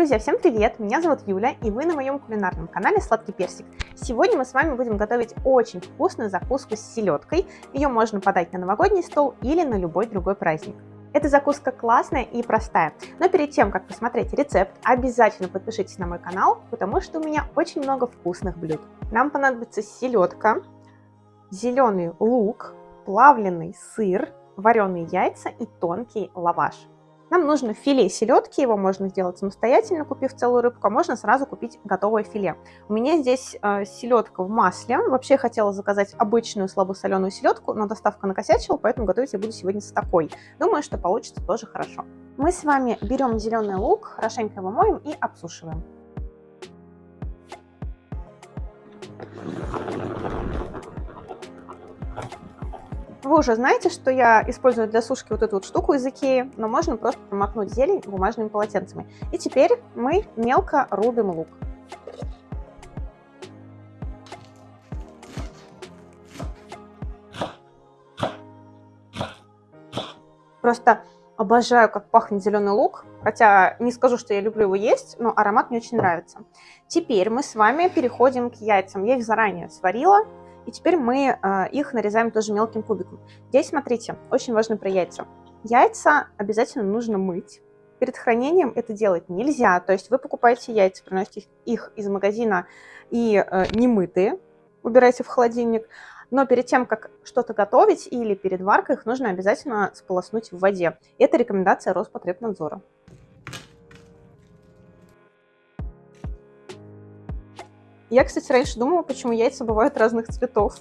Друзья, всем привет! Меня зовут Юля, и вы на моем кулинарном канале Сладкий Персик. Сегодня мы с вами будем готовить очень вкусную закуску с селедкой. Ее можно подать на новогодний стол или на любой другой праздник. Эта закуска классная и простая, но перед тем, как посмотреть рецепт, обязательно подпишитесь на мой канал, потому что у меня очень много вкусных блюд. Нам понадобится селедка, зеленый лук, плавленый сыр, вареные яйца и тонкий лаваш. Нам нужно филе селедки, его можно сделать самостоятельно, купив целую рыбку, а можно сразу купить готовое филе. У меня здесь э, селедка в масле. Вообще я хотела заказать обычную слабосоленую селедку, но доставка накосячила, поэтому готовить я буду сегодня с такой. Думаю, что получится тоже хорошо. Мы с вами берем зеленый лук, хорошенько его моем и обсушиваем. Вы уже знаете, что я использую для сушки вот эту вот штуку из Икеи, но можно просто промокнуть зелень бумажными полотенцами. И теперь мы мелко рубим лук. Просто обожаю, как пахнет зеленый лук, хотя не скажу, что я люблю его есть, но аромат мне очень нравится. Теперь мы с вами переходим к яйцам. Я их заранее сварила, и теперь мы э, их нарезаем тоже мелким кубиком. Здесь, смотрите, очень важно про яйца. Яйца обязательно нужно мыть. Перед хранением это делать нельзя. То есть вы покупаете яйца, приносите их из магазина и э, немытые, убираете в холодильник. Но перед тем, как что-то готовить или перед варкой, их нужно обязательно сполоснуть в воде. Это рекомендация Роспотребнадзора. Я, кстати, раньше думала, почему яйца бывают разных цветов.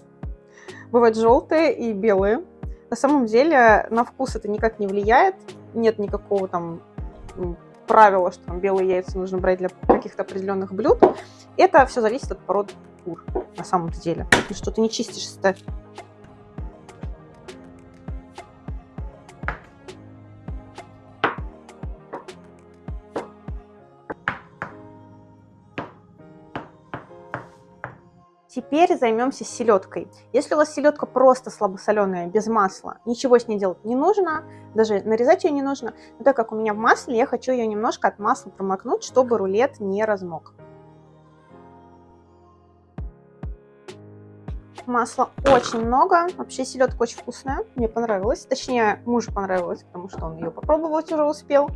Бывают желтые и белые. На самом деле на вкус это никак не влияет. Нет никакого там правила, что там белые яйца нужно брать для каких-то определенных блюд. Это все зависит от породы кур на самом деле. Что ты не чистишь Теперь займемся селедкой. Если у вас селедка просто слабосоленая, без масла, ничего с ней делать не нужно, даже нарезать ее не нужно. Но так как у меня в масле, я хочу ее немножко от масла промокнуть, чтобы рулет не размок. Масла очень много. Вообще селедка очень вкусная. Мне понравилась. Точнее, мужу понравилось, потому что он ее попробовать уже успел.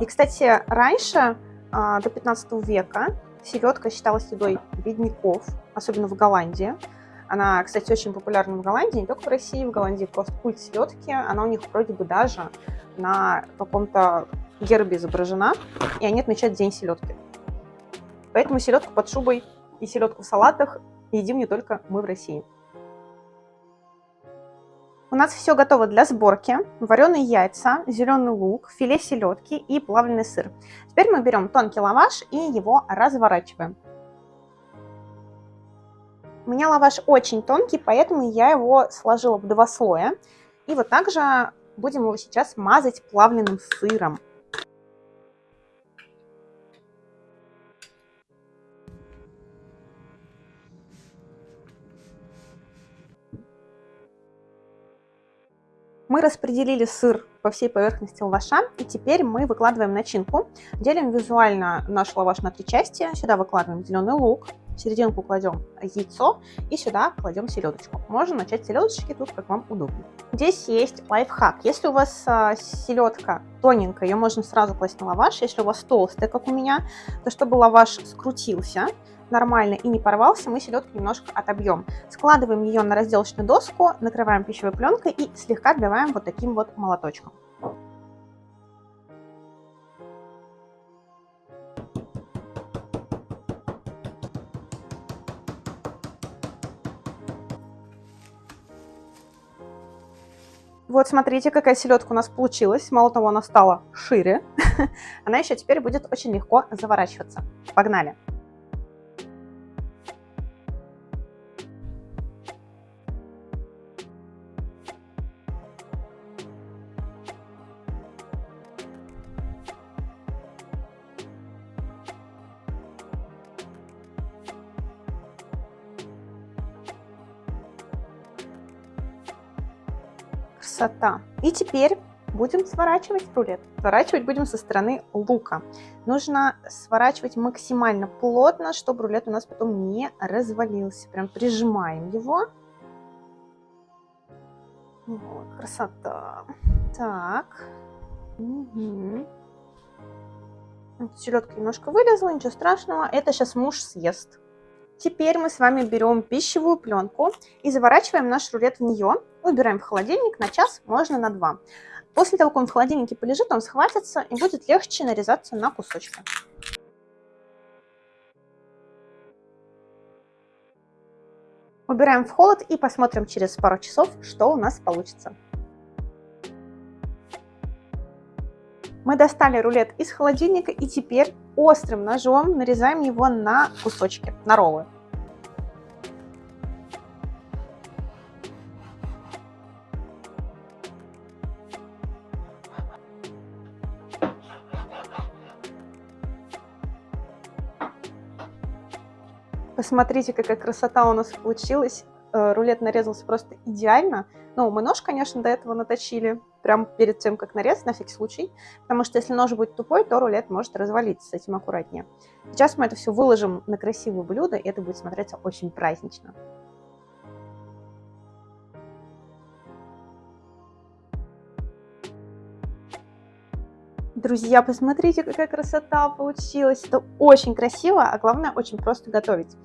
И, кстати, раньше, а, до 15 века, селедка считалась едой бедняков особенно в Голландии. Она, кстати, очень популярна в Голландии, не только в России, в Голландии просто культ селедки. Она у них вроде бы даже на каком-то гербе изображена, и они отмечают День селедки. Поэтому селедку под шубой и селедку в салатах едим не только мы в России. У нас все готово для сборки. Вареные яйца, зеленый лук, филе селедки и плавленый сыр. Теперь мы берем тонкий лаваш и его разворачиваем. У меня лаваш очень тонкий, поэтому я его сложила в два слоя. И вот так же будем его сейчас мазать плавленным сыром. Мы распределили сыр по всей поверхности лаваша, и теперь мы выкладываем начинку. Делим визуально наш лаваш на три части. Сюда выкладываем зеленый лук, в серединку кладем яйцо и сюда кладем селедочку. Можно начать селедочки, тут как вам удобно. Здесь есть лайфхак. Если у вас а, селедка тоненькая, ее можно сразу класть на лаваш. Если у вас толстая, как у меня, то чтобы лаваш скрутился нормально и не порвался, мы селедку немножко отобьем. Складываем ее на разделочную доску, накрываем пищевой пленкой и слегка отбиваем вот таким вот молоточком. Вот смотрите, какая селедка у нас получилась. Мало того, она стала шире. Она еще теперь будет очень легко заворачиваться. Погнали! Красота. И теперь будем сворачивать рулет. Сворачивать будем со стороны лука. Нужно сворачивать максимально плотно, чтобы рулет у нас потом не развалился. Прям прижимаем его. Вот, красота. Так. Угу. Селедка немножко вылезла, ничего страшного. Это сейчас муж съест. Теперь мы с вами берем пищевую пленку и заворачиваем наш рулет в нее. Убираем в холодильник на час, можно на два. После того, как он в холодильнике полежит, он схватится и будет легче нарезаться на кусочки. Убираем в холод и посмотрим через пару часов, что у нас получится. Мы достали рулет из холодильника и теперь острым ножом нарезаем его на кусочки, на роллы. Посмотрите, какая красота у нас получилась. Э, рулет нарезался просто идеально. Ну, мы нож, конечно, до этого наточили, прямо перед тем, как нарезать, на всякий случай. Потому что если нож будет тупой, то рулет может развалиться, с этим аккуратнее. Сейчас мы это все выложим на красивое блюдо, и это будет смотреться очень празднично. Друзья, посмотрите, какая красота получилась. Это очень красиво, а главное, очень просто готовить.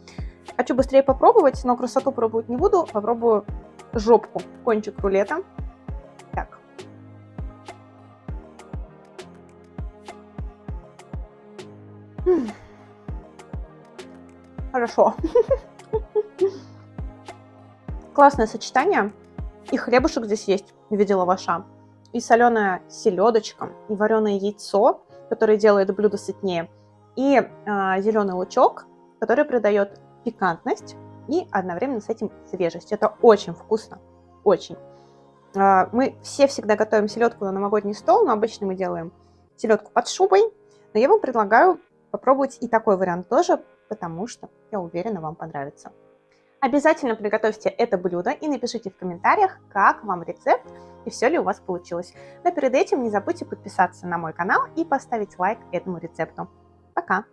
Хочу быстрее попробовать, но красоту пробовать не буду. Попробую жопку, кончик рулета. Так. Хорошо. Классное сочетание. И хлебушек здесь есть в виде лаваша и соленая селедочка, и вареное яйцо, которое делает блюдо сытнее, и э, а, зеленый лучок, который придает пикантность и одновременно с этим свежесть. Это очень вкусно, очень. Э, мы все всегда готовим селедку на новогодний стол, но обычно мы делаем селедку под шубой, но я вам предлагаю попробовать и такой вариант тоже, потому что, я уверена, вам понравится. Обязательно приготовьте это блюдо и напишите в комментариях, как вам рецепт и все ли у вас получилось. Но перед этим не забудьте подписаться на мой канал и поставить лайк этому рецепту. Пока!